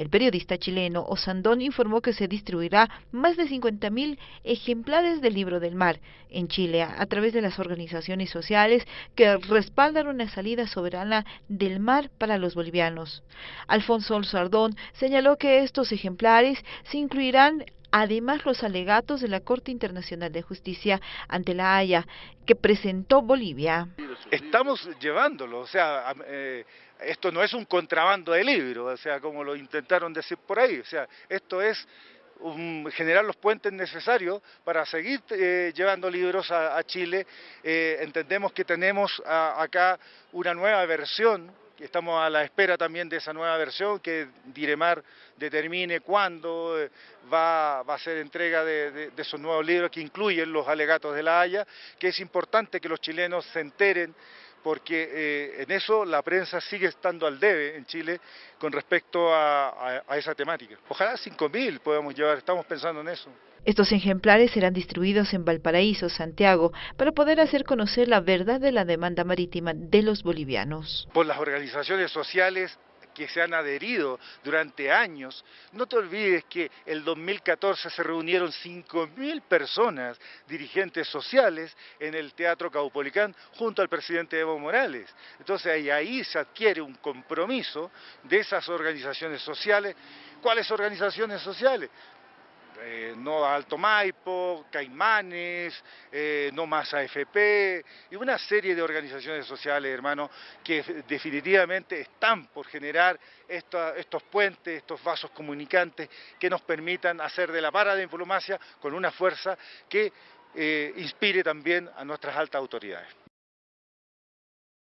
El periodista chileno Osandón informó que se distribuirá más de 50.000 ejemplares del libro del mar en Chile a través de las organizaciones sociales que respaldan una salida soberana del mar para los bolivianos. Alfonso Sardón señaló que estos ejemplares se incluirán además los alegatos de la Corte Internacional de Justicia ante la Haya que presentó Bolivia. Estamos llevándolo, o sea, eh, esto no es un contrabando de libros, o sea, como lo intentaron decir por ahí, o sea, esto es generar los puentes necesarios para seguir eh, llevando libros a, Chile. Eh, entendemos que tenemos acá una nueva versión estamos a la espera también de esa nueva versión que Diremar determine cuándo eh, va, a ser entrega de, esos nuevos libros que incluyen los alegatos de la Haya, que es importante que los chilenos se enteren porque eh, en eso la prensa sigue estando al debe en Chile con respecto a, a esa temática. Ojalá 5.000 podamos llevar, estamos pensando en eso. Estos ejemplares serán distribuidos en Valparaíso, Santiago, para poder hacer conocer la verdad de la demanda marítima de los bolivianos. Por las organizaciones sociales que se han adherido durante años. No te olvides que el 2014 se reunieron 5.000 personas, dirigentes sociales, en el Teatro Caupolicán junto al presidente Evo Morales. Entonces ahí se adquiere un compromiso de esas organizaciones sociales. ¿Cuáles organizaciones sociales? Eh, no Alto Maipo, Caimanes, eh, No Más AFP y una serie de organizaciones sociales, hermano, que definitivamente están por generar estos puentes, estos vasos comunicantes que nos permitan hacer de la para de diplomacia con una fuerza que eh, inspire también a nuestras altas autoridades.